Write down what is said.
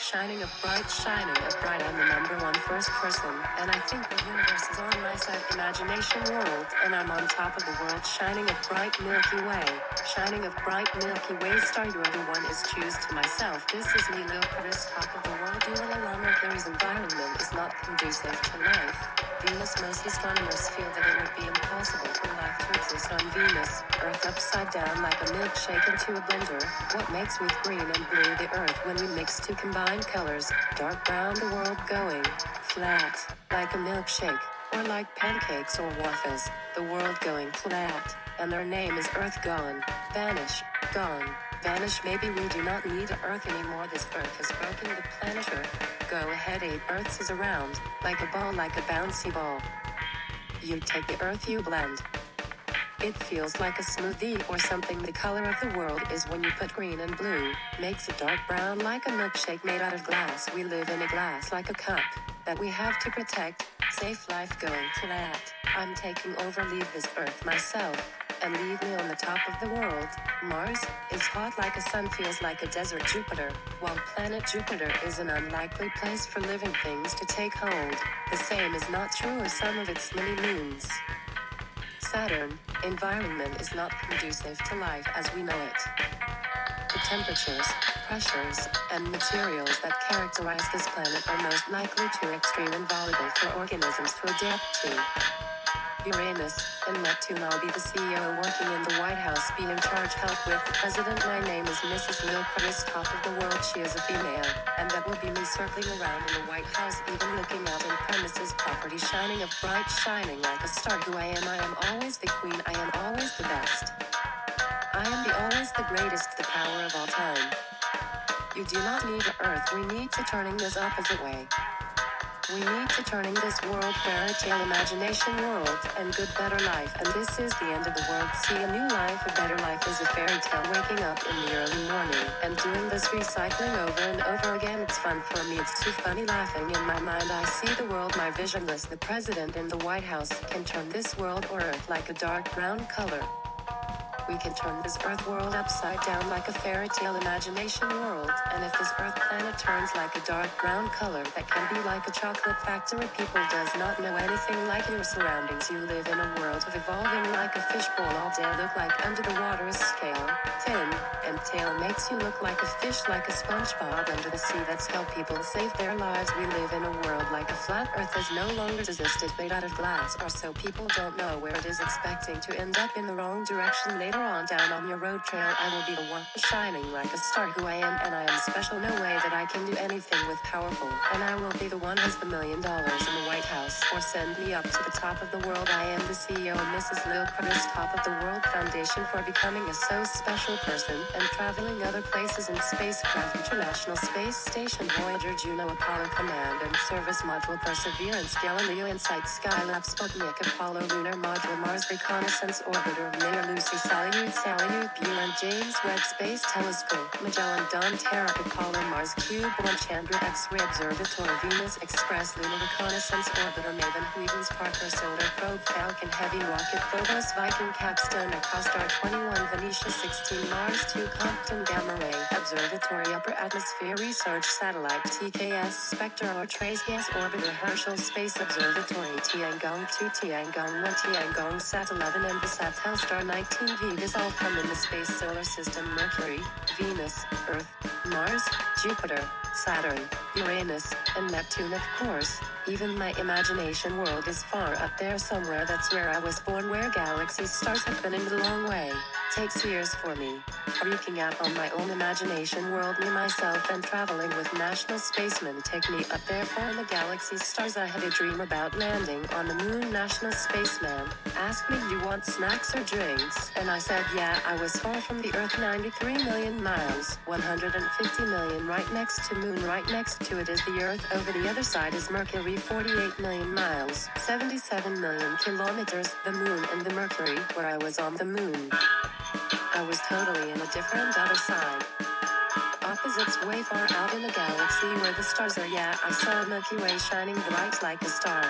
Shining of bright, shining of bright, I'm the number one first person, and I think the universe is on my side, imagination world, and I'm on top of the world, shining of bright Milky Way, shining of bright Milky Way star, you're the one is choose to myself. This is me, Lil Chris, top of the world, you allow Mercury's environment is not conducive to life. Venus, most astronomers feel that it would be impossible for life to exist on Venus, Earth upside down like a milkshake into a blender. What makes with green and blue the Earth when we mix two colors, dark brown the world going flat, like a milkshake, or like pancakes or waffles, the world going flat, and their name is Earth gone, vanish, gone, vanish. Maybe we do not need Earth anymore. This Earth has broken the planet Earth. Go ahead, eight Earths is around, like a ball, like a bouncy ball. You take the Earth, you blend. It feels like a smoothie or something. The color of the world is when you put green and blue, makes it dark brown like a milkshake made out of glass. We live in a glass like a cup that we have to protect. Safe life going flat. I'm taking over, leave this earth myself, and leave me on the top of the world. Mars is hot like a sun, feels like a desert. Jupiter, while planet Jupiter is an unlikely place for living things to take hold. The same is not true of some of its many moons. Saturn, environment is not conducive to life as we know it. The temperatures, pressures, and materials that characterize this planet are most likely too extreme and volatile for organisms to adapt to. Uranus and Neptune. I'll be the CEO working in the White House, be in charge, help with the president. My name is Mrs. Lil Chris, top of the world. She is a female, and that will be me circling around in the White House, even looking out in premises property, shining of bright, shining like a star. Who I am, I am always the queen. I am always the best. I am the always the greatest, the power of all time. You do not need the earth. We need to turning this opposite way. We need to turning this world fairy tale imagination world and good better life. And this is the end of the world. See a new life, a better life is a fairy tale. Waking up in the early morning and doing this recycling over and over again. It's fun for me. It's too funny laughing in my mind. I see the world, my vision visionless. The president in the White House can turn this world or earth like a dark brown color. We can turn this earth world upside down like a fairy tale imagination world. And if this earth planet turns like a dark brown color that can be like a chocolate factory, people does not know anything like your surroundings. You live in a world of evolving like a fishbowl all day. Look like under the water is scale, fin, and tail makes you look like a fish, like a SpongeBob under the sea. That's how people save their lives. We live in a world like a flat earth has no longer existed, made out of glass, or so people don't know where it is expecting to end up in the wrong direction later on down on your road trail. I will be the one shining like a star who I am, and I am special. No way that I can do anything with powerful, and I will be the one who's the million dollars in the White House, or send me up to the top of the world. I am the CEO, of Mrs. Lil Chris, top of the world foundation for becoming a so special person and traveling other places in spacecraft, International Space Station, Voyager, Juno, Apollo Command and Service Module, Perseverance, Galileo, Insight, Skylab, Sputnik, Apollo, Lunar Module, Mars Reconnaissance Orbiter, Mir, Lucy, Salyut, Salyut, James Webb Space Telescope, Magellan, Dawn, Terra, Apollo, Mars Cube, One, Chandra, X-ray Observatory, Venus Express, Lunar Reconnaissance Orbiter, Maven, Huygens, Parker, Solar Probe, Falcon, Heavy Rocket, Phobos, Viking, Capstone, EchoStar 21, Venera 16, Mars 2, Compton, Gamma Ray, Observatory, Upper Atmosphere Research Satellite, TKS, Spectre or Trace Gas Orbiter, Herschel Space Observatory, Tiangong 2, Tiangong 1, Tiangong Sat 11, and Visat Telstar 19V. This all come in the space solar system Mercury, Venus, Earth, Mars, Jupiter, Saturn, Uranus, and Neptune, of course. Even my imagination world is far up there somewhere. That's where I was born, where galaxies, stars have been in the long way. Takes years for me. Freaking out on my own imagination world, me, myself, and traveling with national spacemen take me up there far in the galaxy's stars. I had a dream about landing on the moon. National spaceman asked me, You want snacks or drinks? And I said, Yeah, I was far from the Earth 93 million miles, 150 million right next to moon, right next to it is the Earth. Over the other side is Mercury, 48 million miles, 77 million kilometers, the moon and the Mercury, where I was on the moon. I was totally in a different other side. Opposites way far out in the galaxy where the stars are. Yeah, I saw Milky Way shining bright like a star.